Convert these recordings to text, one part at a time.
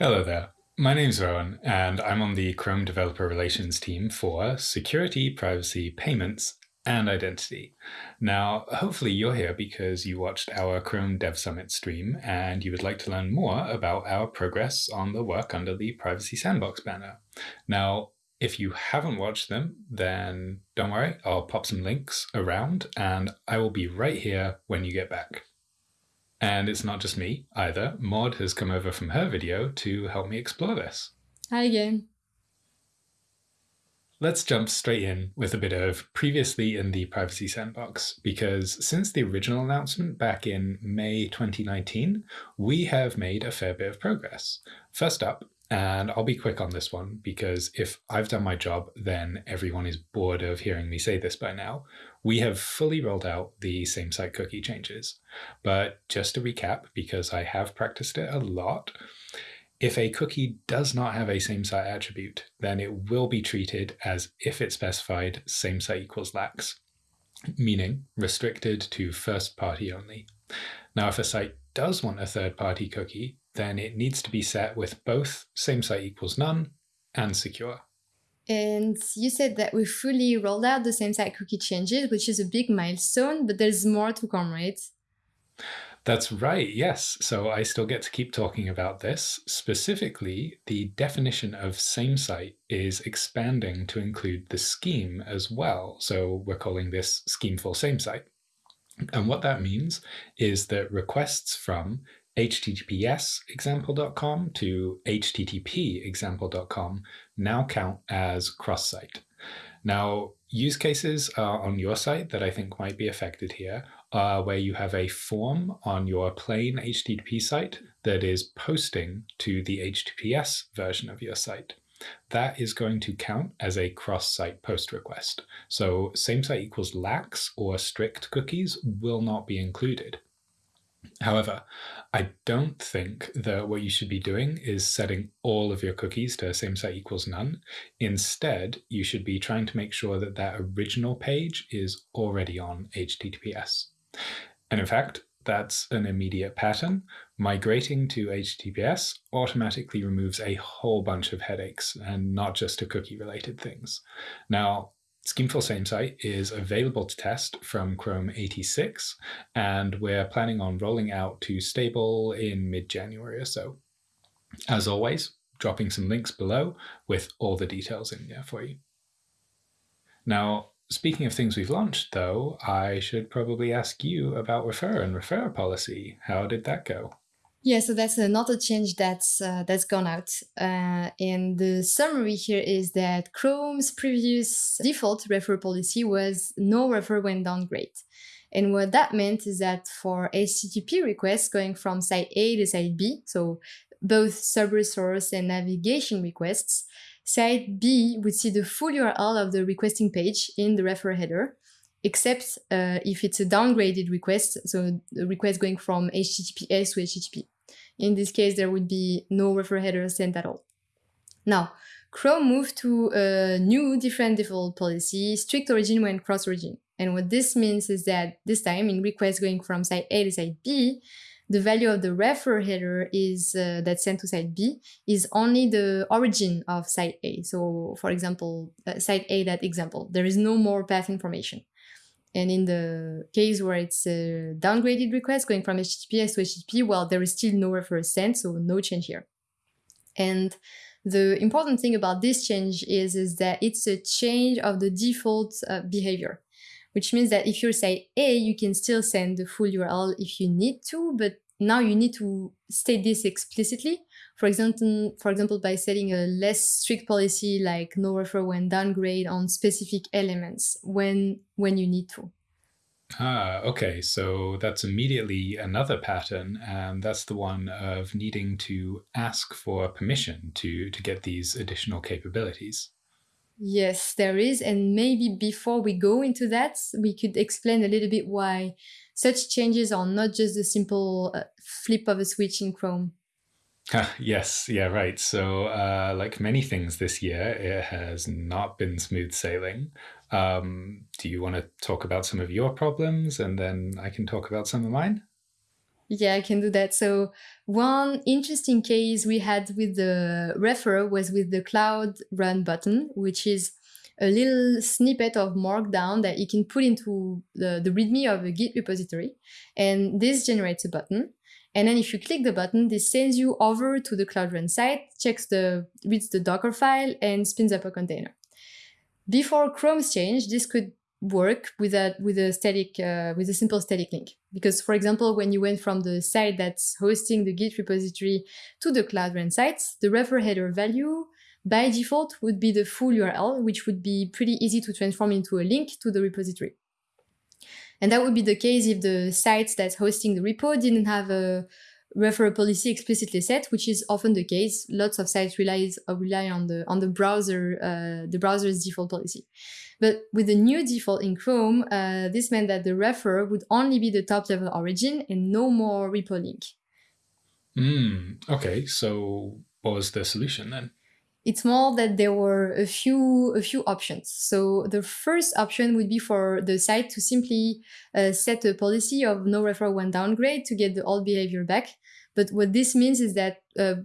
Hello there. My name's Rowan, and I'm on the Chrome Developer Relations team for security, privacy, payments, and identity. Now, hopefully you're here because you watched our Chrome Dev Summit stream and you would like to learn more about our progress on the work under the Privacy Sandbox banner. Now, if you haven't watched them, then don't worry, I'll pop some links around and I will be right here when you get back. And it's not just me either. Maud has come over from her video to help me explore this. Hi again. Let's jump straight in with a bit of previously in the Privacy Sandbox, because since the original announcement back in May 2019, we have made a fair bit of progress. First up, and I'll be quick on this one because if I've done my job, then everyone is bored of hearing me say this by now. We have fully rolled out the same site cookie changes. But just to recap, because I have practiced it a lot, if a cookie does not have a same site attribute, then it will be treated as if it specified same site equals lax, meaning restricted to first party only. Now, if a site does want a third party cookie, then it needs to be set with both same site equals none and secure. And you said that we fully rolled out the same site cookie changes, which is a big milestone, but there's more to come, right? That's right, yes. So I still get to keep talking about this. Specifically, the definition of same site is expanding to include the scheme as well. So we're calling this schemeful same site. And what that means is that requests from https example.com to http example.com now count as cross-site. Now, use cases uh, on your site that I think might be affected here are where you have a form on your plain HTTP site that is posting to the HTTPS version of your site. That is going to count as a cross-site post request. So same site equals lax or strict cookies will not be included. However, I don't think that what you should be doing is setting all of your cookies to same site equals none. Instead, you should be trying to make sure that that original page is already on HTTPS. And in fact, that's an immediate pattern. Migrating to HTTPS automatically removes a whole bunch of headaches and not just to cookie related things. Now, Schemeful Same Site is available to test from Chrome 86, and we're planning on rolling out to stable in mid-January or so. As always, dropping some links below with all the details in there for you. Now, speaking of things we've launched, though, I should probably ask you about referrer and referrer policy. How did that go? Yeah, so that's another change that's uh, that's gone out. Uh, and the summary here is that Chrome's previous default referrer policy was no referrer when downgrade. And what that meant is that for HTTP requests going from site A to site B, so both subresource and navigation requests, site B would see the full URL of the requesting page in the referrer header, except uh, if it's a downgraded request, so the request going from HTTPS to HTTP. In this case, there would be no referrer header sent at all. Now, Chrome moved to a new different default policy, strict origin when cross origin. And what this means is that this time in requests going from site A to site B, the value of the referrer header is uh, that's sent to site B is only the origin of site A. So for example, uh, site A, that example, there is no more path information. And in the case where it's a downgraded request going from HTTPS to HTTP, well, there is still no reference sent, so no change here. And the important thing about this change is, is that it's a change of the default uh, behavior, which means that if you say A, you can still send the full URL if you need to, but now you need to state this explicitly. For example, for example, by setting a less strict policy like no referrer when downgrade on specific elements when when you need to. Ah, okay. So that's immediately another pattern, and that's the one of needing to ask for permission to to get these additional capabilities. Yes, there is. And maybe before we go into that, we could explain a little bit why such changes are not just a simple uh, flip of a switch in Chrome. yes, yeah, right. So, uh, like many things this year, it has not been smooth sailing. Um, do you want to talk about some of your problems and then I can talk about some of mine? Yeah, I can do that. So one interesting case we had with the referrer was with the Cloud Run button, which is a little snippet of Markdown that you can put into the, the README of a Git repository. And this generates a button. And then if you click the button, this sends you over to the Cloud Run site, checks the, reads the Docker file and spins up a container. Before Chrome's change, this could work with a with a static uh, with a simple static link because for example when you went from the site that's hosting the git repository to the cloud run sites the refer header value by default would be the full url which would be pretty easy to transform into a link to the repository and that would be the case if the sites that's hosting the repo didn't have a referral policy explicitly set, which is often the case. Lots of sites relies uh, rely on the on the browser uh, the browser's default policy. But with the new default in Chrome, uh, this meant that the referrer would only be the top level origin and no more repo link. Mm, okay, so what was the solution then? It's more that there were a few a few options. So the first option would be for the site to simply uh, set a policy of no referral when downgrade to get the old behavior back. But what this means is that uh,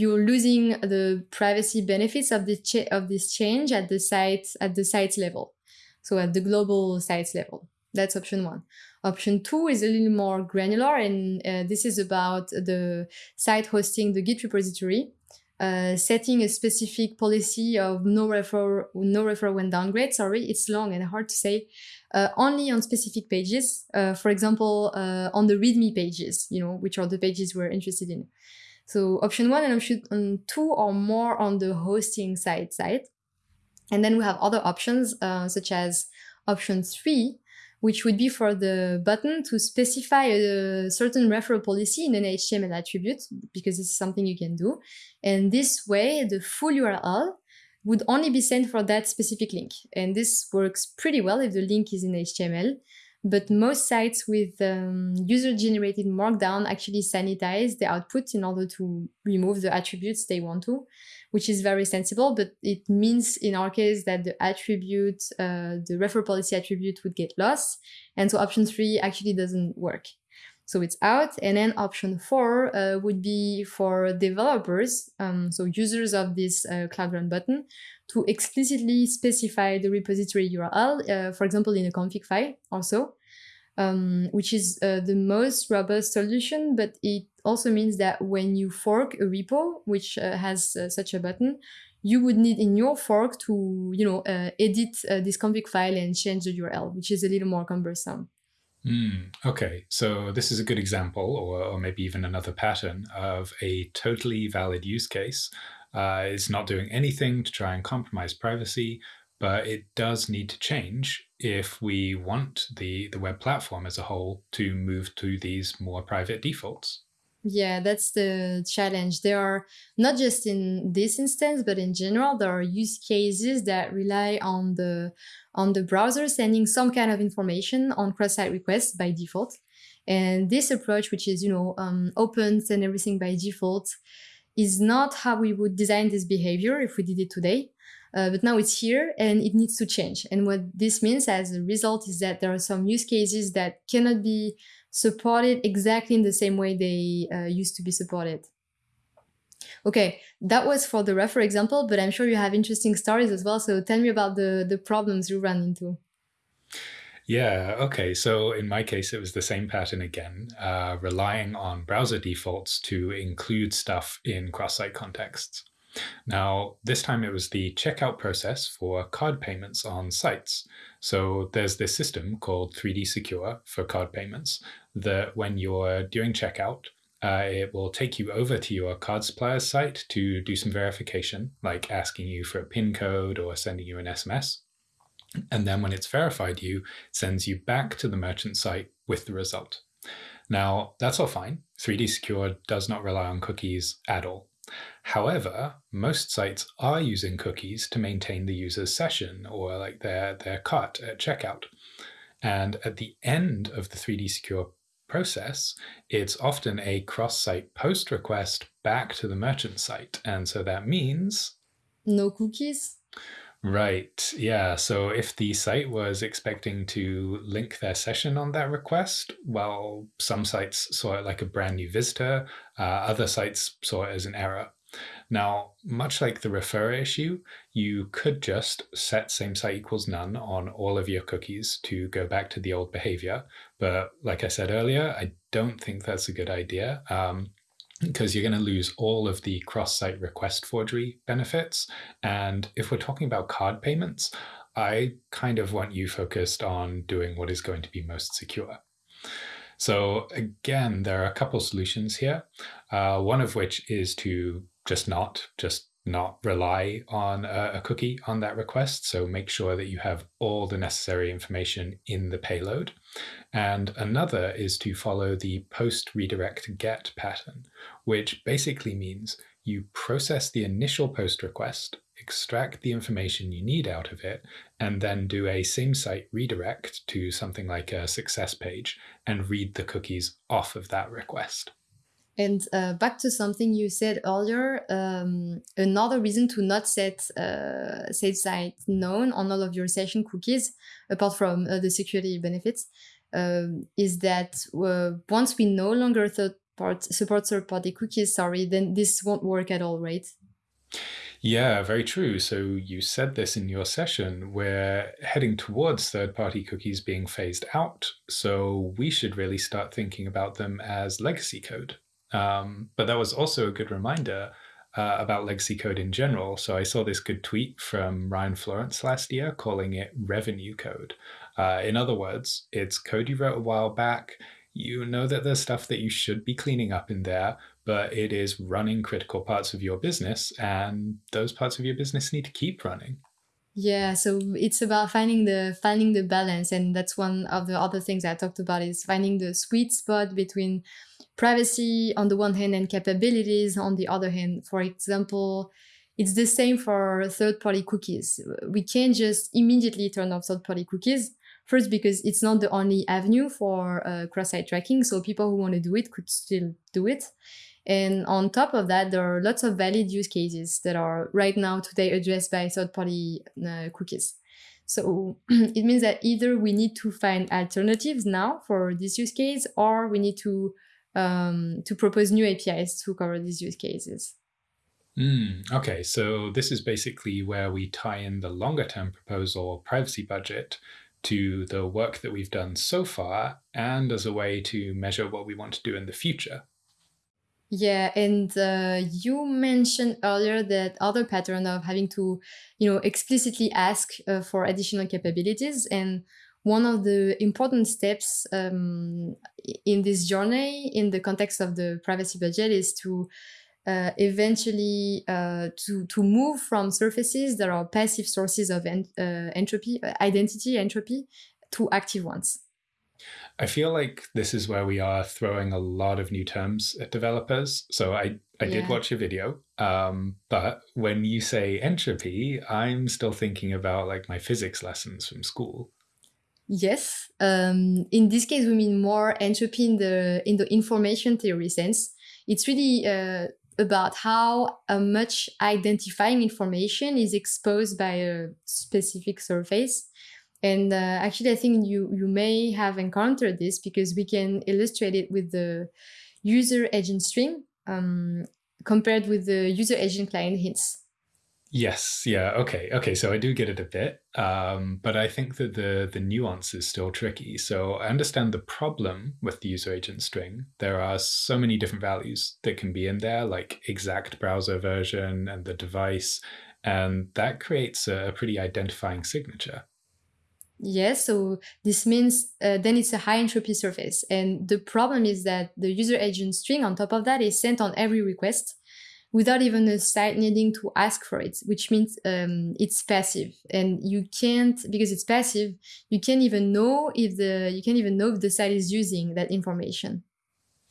you're losing the privacy benefits of this of this change at the site at the site level, so at the global sites level. That's option one. Option two is a little more granular, and uh, this is about the site hosting the Git repository, setting a specific policy of no referrer no referrer when downgrade. Sorry, it's long and hard to say. Uh, only on specific pages, uh, for example, uh, on the README pages, you know, which are the pages we're interested in. So option one and option two are more on the hosting side side. And then we have other options uh, such as option three, which would be for the button to specify a certain referral policy in an HTML attribute, because this is something you can do. And this way, the full URL would only be sent for that specific link. And this works pretty well if the link is in HTML. But most sites with um, user-generated markdown actually sanitize the output in order to remove the attributes they want to, which is very sensible. But it means in our case that the attribute, uh, the referrer policy attribute would get lost. And so option three actually doesn't work. So it's out. And then option four uh, would be for developers, um, so users of this uh, Cloud Run button, to explicitly specify the repository URL, uh, for example, in a config file also, um, which is uh, the most robust solution, but it also means that when you fork a repo, which uh, has uh, such a button, you would need in your fork to, you know, uh, edit uh, this config file and change the URL, which is a little more cumbersome. Mm, okay, so this is a good example, or, or maybe even another pattern of a totally valid use case uh, it's not doing anything to try and compromise privacy, but it does need to change if we want the, the web platform as a whole to move to these more private defaults. Yeah, that's the challenge. There are not just in this instance, but in general, there are use cases that rely on the on the browser sending some kind of information on cross-site requests by default. And this approach, which is you know um, open and everything by default, is not how we would design this behavior if we did it today. Uh, but now it's here and it needs to change. And what this means as a result is that there are some use cases that cannot be supported exactly in the same way they uh, used to be supported. Okay, that was for the referrer example, but I'm sure you have interesting stories as well. So tell me about the, the problems you run into. Yeah, okay. So in my case, it was the same pattern again, uh, relying on browser defaults to include stuff in cross-site contexts. Now, this time it was the checkout process for card payments on sites. So there's this system called 3D Secure for card payments that when you're doing checkout, uh, it will take you over to your card supplier's site to do some verification, like asking you for a PIN code or sending you an SMS. And then when it's verified you, it sends you back to the merchant site with the result. Now, that's all fine. 3D Secure does not rely on cookies at all. However, most sites are using cookies to maintain the user's session or like their, their cart at checkout. And at the end of the 3D Secure process, it's often a cross-site post request back to the merchant site. And so that means... No cookies? Right. Yeah. So if the site was expecting to link their session on that request, well, some sites saw it like a brand new visitor, uh, other sites saw it as an error. Now, much like the referrer issue, you could just set same site equals none on all of your cookies to go back to the old behavior. But like I said earlier, I don't think that's a good idea. Um, because you're going to lose all of the cross-site request forgery benefits. And if we're talking about card payments, I kind of want you focused on doing what is going to be most secure. So again, there are a couple solutions here. Uh, one of which is to just not, just not rely on a, a, cookie on that request. So make sure that you have all the necessary information in the payload. And another is to follow the post redirect get pattern, which basically means you process the initial post request, extract the information you need out of it, and then do a same site redirect to something like a success page and read the cookies off of that request. And uh, back to something you said earlier, um, another reason to not set uh, same site none on all of your session cookies, apart from uh, the security benefits, um, is that uh, once we no longer third part, support third party cookies, sorry, then this won't work at all, right? Yeah, very true. So you said this in your session. We're heading towards third party cookies being phased out. So we should really start thinking about them as legacy code. Um, but that was also a good reminder uh, about legacy code in general. So I saw this good tweet from Ryan Florence last year calling it revenue code. Uh, in other words, it's code you wrote a while back. You know that there's stuff that you should be cleaning up in there, but it is running critical parts of your business, and those parts of your business need to keep running. Yeah, so it's about finding the finding the balance, and that's one of the other things I talked about is finding the sweet spot between privacy on the one hand and capabilities on the other hand. For example, it's the same for third-party cookies. We can't just immediately turn off third-party cookies. First, because it's not the only avenue for uh, cross-site tracking, so people who want to do it could still do it. And on top of that, there are lots of valid use cases that are right now today addressed by third-party uh, cookies. So it means that either we need to find alternatives now for this use case, or we need to um, to propose new APIs to cover these use cases. Mm, okay, so this is basically where we tie in the longer term proposal privacy budget to the work that we've done so far and as a way to measure what we want to do in the future. Yeah, and uh, you mentioned earlier that other pattern of having to, you know, explicitly ask uh, for additional capabilities. And one of the important steps um, in this journey in the context of the privacy budget is to uh, eventually uh, to, to move from surfaces that are passive sources of en uh, entropy, uh, identity entropy, to active ones. I feel like this is where we are throwing a lot of new terms at developers. So I, I yeah. did watch a video, um, but when you say entropy, I'm still thinking about like my physics lessons from school. Yes. Um, in this case, we mean more entropy in the in the information theory sense. It's really uh, about how uh, much identifying information is exposed by a specific surface. And uh, actually, I think you you may have encountered this because we can illustrate it with the user agent string um, compared with the user agent client hints. Yes. Yeah. Okay. Okay. So I do get it a bit, um, but I think that the the nuance is still tricky. So I understand the problem with the user agent string. There are so many different values that can be in there, like exact browser version and the device, and that creates a pretty identifying signature. Yes, so this means uh, then it's a high entropy surface. And the problem is that the user agent string on top of that is sent on every request without even the site needing to ask for it, which means um, it's passive. And you can't, because it's passive, you can't even know if the, you can't even know if the site is using that information.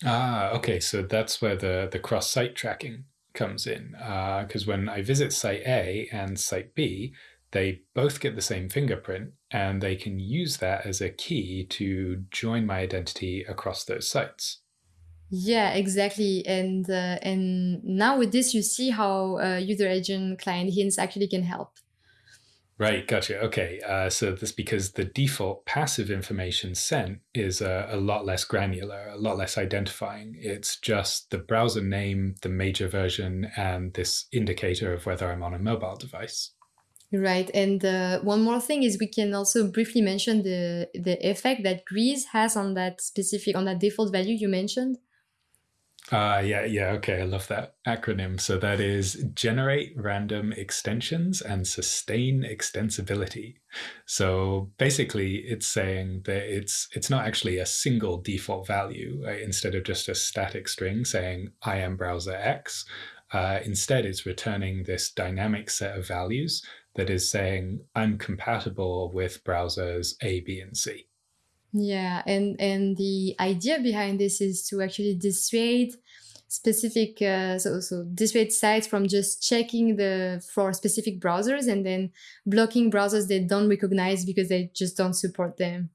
Ah, okay. So that's where the, the cross-site tracking comes in. Because uh, when I visit site A and site B, they both get the same fingerprint and they can use that as a key to join my identity across those sites. Yeah, exactly. And uh, and now with this, you see how uh, user agent client hints actually can help. Right, gotcha. Okay, uh, so that's because the default passive information sent is a, a lot less granular, a lot less identifying. It's just the browser name, the major version, and this indicator of whether I'm on a mobile device. Right, and uh, one more thing is we can also briefly mention the the effect that Grease has on that specific on that default value you mentioned. Uh, yeah, yeah, okay, I love that acronym. So that is generate random extensions and sustain extensibility. So basically, it's saying that it's it's not actually a single default value uh, instead of just a static string saying I am browser X. Uh, instead, it's returning this dynamic set of values that is saying I'm compatible with browsers A, B, and C. Yeah, and and the idea behind this is to actually dissuade specific uh, so so dissuade sites from just checking the for specific browsers and then blocking browsers they don't recognize because they just don't support them.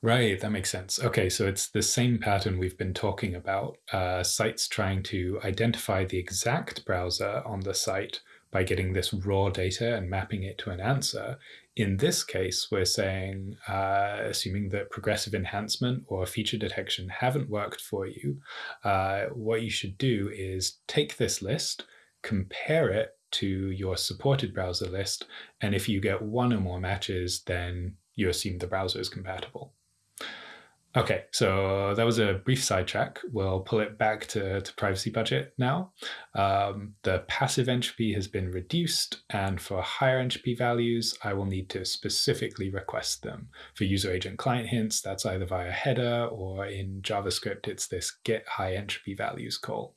Right, that makes sense. Okay, so it's the same pattern we've been talking about. Uh, sites trying to identify the exact browser on the site by getting this raw data and mapping it to an answer. In this case, we're saying, uh, assuming that progressive enhancement or feature detection haven't worked for you, uh, what you should do is take this list, compare it to your supported browser list, and if you get one or more matches, then you assume the browser is compatible. Okay, so that was a brief sidetrack. We'll pull it back to, to privacy budget now. Um, the passive entropy has been reduced, and for higher entropy values, I will need to specifically request them. For user agent client hints, that's either via header or in JavaScript, it's this get high entropy values call.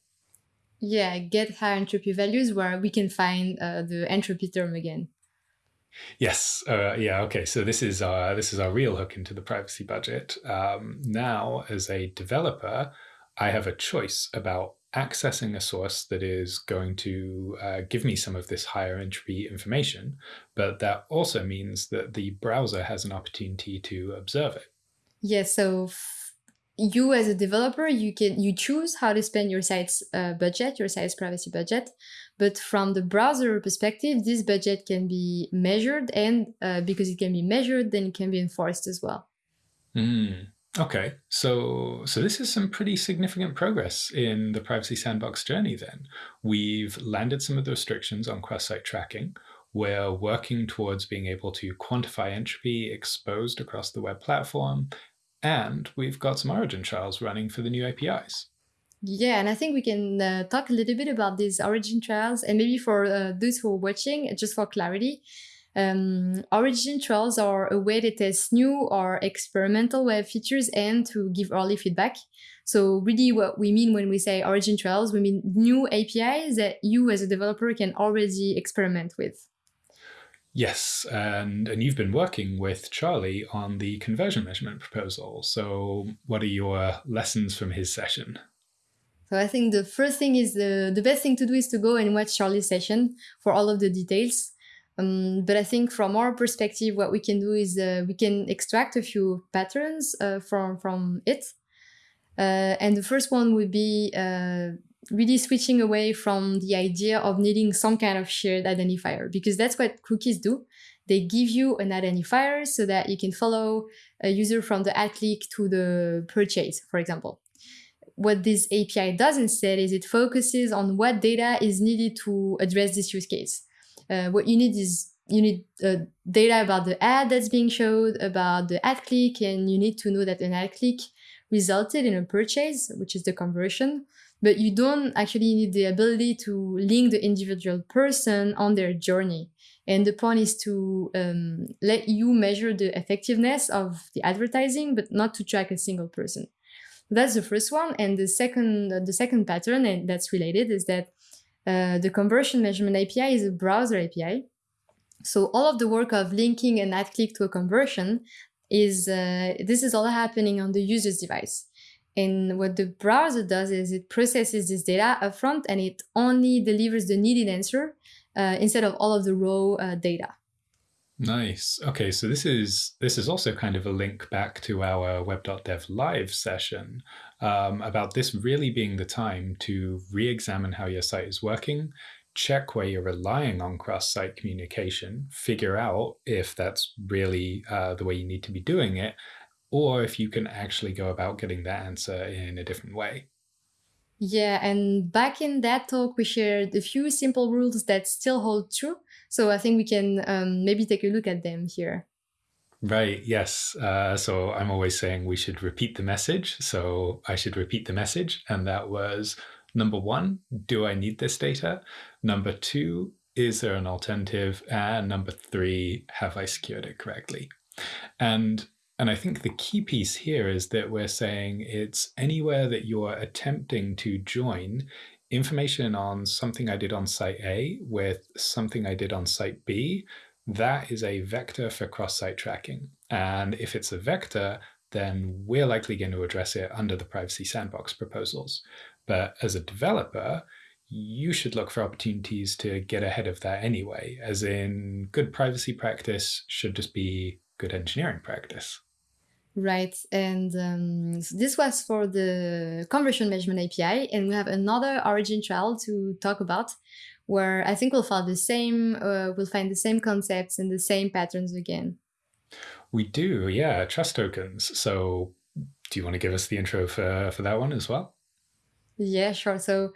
Yeah, get high entropy values where we can find uh, the entropy term again. Yes. Uh, yeah. Okay. So this is our this is our real hook into the privacy budget. Um, now, as a developer, I have a choice about accessing a source that is going to uh, give me some of this higher entropy information, but that also means that the browser has an opportunity to observe it. Yes. Yeah, so you as a developer, you can you choose how to spend your site's uh, budget, your site's privacy budget. But from the browser perspective, this budget can be measured, and uh, because it can be measured, then it can be enforced as well. Mm, okay, so so this is some pretty significant progress in the privacy sandbox journey. Then we've landed some of the restrictions on cross-site tracking. We're working towards being able to quantify entropy exposed across the web platform and we've got some origin trials running for the new APIs. Yeah, and I think we can uh, talk a little bit about these origin trials, and maybe for uh, those who are watching, just for clarity, um, origin trials are a way to test new or experimental web features and to give early feedback. So really what we mean when we say origin trials, we mean new APIs that you as a developer can already experiment with. Yes, and and you've been working with Charlie on the conversion measurement proposal. So, what are your lessons from his session? So I think the first thing is the the best thing to do is to go and watch Charlie's session for all of the details. Um, but I think from our perspective, what we can do is uh, we can extract a few patterns uh, from from it. Uh, and the first one would be uh, really switching away from the idea of needing some kind of shared identifier because that's what cookies do. They give you an identifier so that you can follow a user from the ad click to the purchase, for example. What this API does instead is it focuses on what data is needed to address this use case. Uh, what you need is you need uh, data about the ad that's being showed, about the ad click, and you need to know that an ad click resulted in a purchase, which is the conversion but you don't actually need the ability to link the individual person on their journey. And the point is to um, let you measure the effectiveness of the advertising, but not to track a single person. That's the first one. And the second, the second pattern and that's related is that uh, the conversion measurement API is a browser API. So all of the work of linking an ad click to a conversion is uh, this is all happening on the user's device. And what the browser does is it processes this data upfront and it only delivers the needed answer uh, instead of all of the raw uh, data. Nice. Okay, so this is this is also kind of a link back to our web.dev live session um, about this really being the time to re-examine how your site is working, check where you're relying on cross-site communication, figure out if that's really uh, the way you need to be doing it, or if you can actually go about getting that answer in a different way. Yeah, and back in that talk, we shared a few simple rules that still hold true. So I think we can um, maybe take a look at them here. Right, yes. Uh, so I'm always saying we should repeat the message. So I should repeat the message. And that was number one, do I need this data? Number two, is there an alternative? And number three, have I secured it correctly? And and I think the key piece here is that we're saying it's anywhere that you're attempting to join information on something I did on site A with something I did on site B, that is a vector for cross-site tracking. And if it's a vector, then we're likely going to address it under the privacy sandbox proposals. But as a developer, you should look for opportunities to get ahead of that anyway, as in good privacy practice should just be good engineering practice. Right, and um, so this was for the conversion measurement API, and we have another origin trial to talk about, where I think we'll find the same, uh, we'll find the same concepts and the same patterns again. We do, yeah, trust tokens. So, do you want to give us the intro for for that one as well? Yeah, sure. So.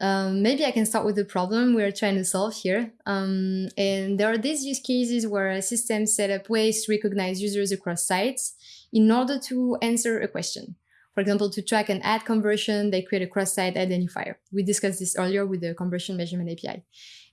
Um, maybe I can start with the problem we're trying to solve here. Um, and there are these use cases where systems set up ways to recognize users across sites in order to answer a question. For example, to track an ad conversion, they create a cross-site identifier. We discussed this earlier with the conversion measurement API.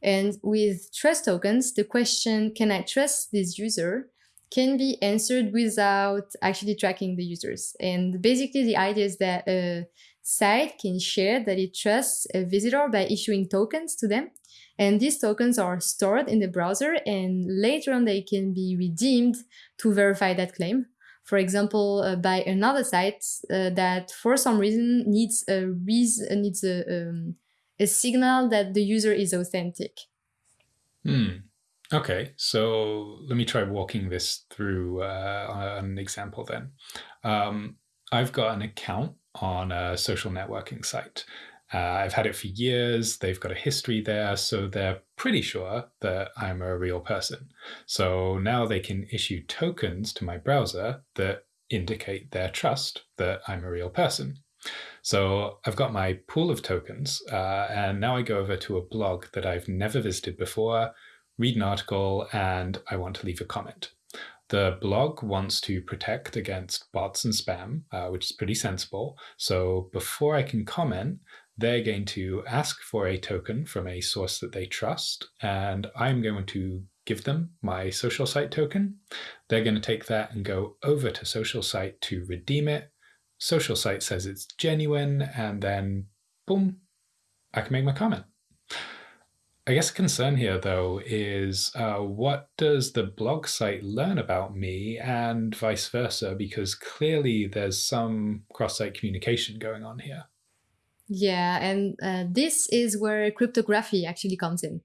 And with trust tokens, the question, can I trust this user, can be answered without actually tracking the users. And basically the idea is that a site can share that it trusts a visitor by issuing tokens to them. And these tokens are stored in the browser and later on they can be redeemed to verify that claim for example, uh, by another site uh, that for some reason needs a reason, needs a, um, a signal that the user is authentic. Hmm. Okay, so let me try walking this through uh, an example then. Um, I've got an account on a social networking site uh, I've had it for years. They've got a history there, so they're pretty sure that I'm a real person. So now they can issue tokens to my browser that indicate their trust that I'm a real person. So I've got my pool of tokens, uh, and now I go over to a blog that I've never visited before, read an article, and I want to leave a comment. The blog wants to protect against bots and spam, uh, which is pretty sensible. So before I can comment, they're going to ask for a token from a source that they trust, and I'm going to give them my social site token. They're going to take that and go over to social site to redeem it. Social site says it's genuine, and then boom, I can make my comment. I guess a concern here, though, is uh, what does the blog site learn about me and vice versa? Because clearly there's some cross-site communication going on here. Yeah, and uh, this is where cryptography actually comes in.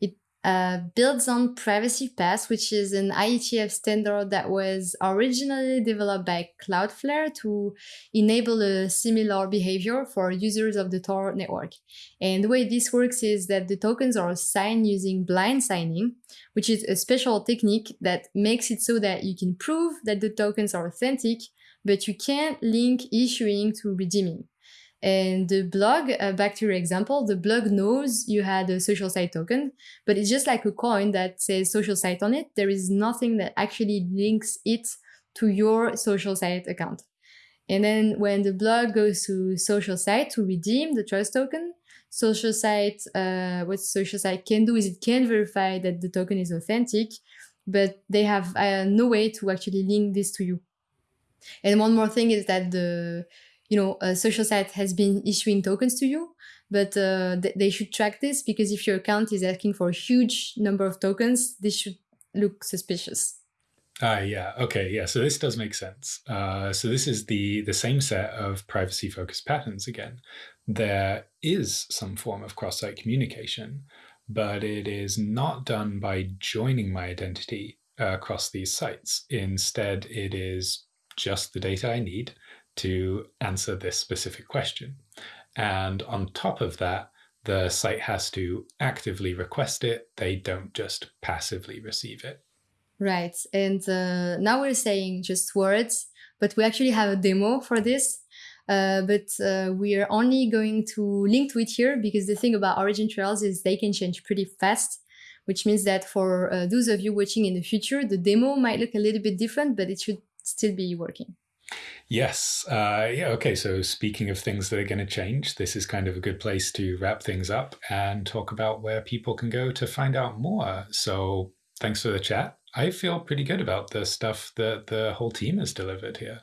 It uh, builds on Privacy Pass, which is an IETF standard that was originally developed by Cloudflare to enable a similar behavior for users of the Tor network. And the way this works is that the tokens are signed using blind signing, which is a special technique that makes it so that you can prove that the tokens are authentic, but you can't link issuing to redeeming. And the blog, uh, back to your example, the blog knows you had a social site token, but it's just like a coin that says social site on it. There is nothing that actually links it to your social site account. And then when the blog goes to social site to redeem the trust token, social site, uh, what social site can do is it can verify that the token is authentic, but they have uh, no way to actually link this to you. And one more thing is that the you know, a social site has been issuing tokens to you, but uh, th they should track this because if your account is asking for a huge number of tokens, this should look suspicious. Ah, yeah. Okay. Yeah. So this does make sense. Uh, so this is the the same set of privacy focused patterns again. There is some form of cross-site communication, but it is not done by joining my identity uh, across these sites. Instead, it is just the data I need to answer this specific question. And on top of that, the site has to actively request it, they don't just passively receive it. Right. And uh, now we're saying just words, but we actually have a demo for this. Uh, but uh, we are only going to link to it here because the thing about origin trials is they can change pretty fast, which means that for uh, those of you watching in the future, the demo might look a little bit different, but it should still be working. Yes. Uh, yeah. Okay. So, speaking of things that are going to change, this is kind of a good place to wrap things up and talk about where people can go to find out more. So, thanks for the chat. I feel pretty good about the stuff that the whole team has delivered here.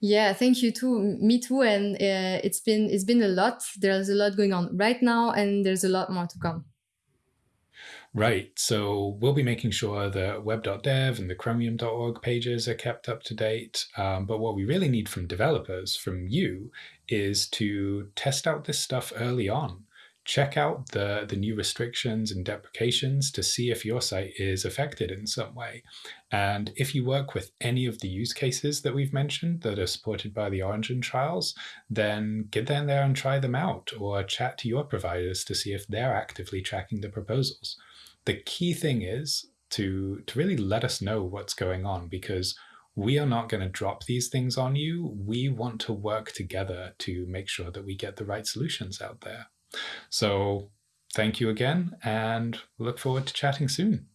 Yeah, thank you too. Me too. And uh, it's been it's been a lot. There's a lot going on right now, and there's a lot more to come. Right. So we'll be making sure that web.dev and the chromium.org pages are kept up to date. Um, but what we really need from developers, from you, is to test out this stuff early on. Check out the, the new restrictions and deprecations to see if your site is affected in some way. And if you work with any of the use cases that we've mentioned that are supported by the Origin trials, then get in there and try them out or chat to your providers to see if they're actively tracking the proposals the key thing is to to really let us know what's going on because we are not going to drop these things on you. We want to work together to make sure that we get the right solutions out there. So thank you again and look forward to chatting soon.